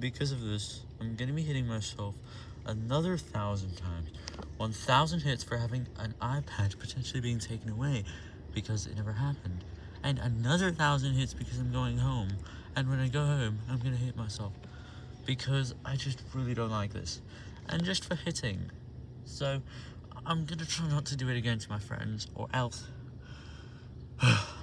because of this, I'm gonna be hitting myself another thousand times. 1,000 hits for having an iPad potentially being taken away because it never happened. And another thousand hits because I'm going home. And when I go home, I'm gonna hit myself. Because I just really don't like this. And just for hitting. So, I'm gonna try not to do it again to my friends, or else...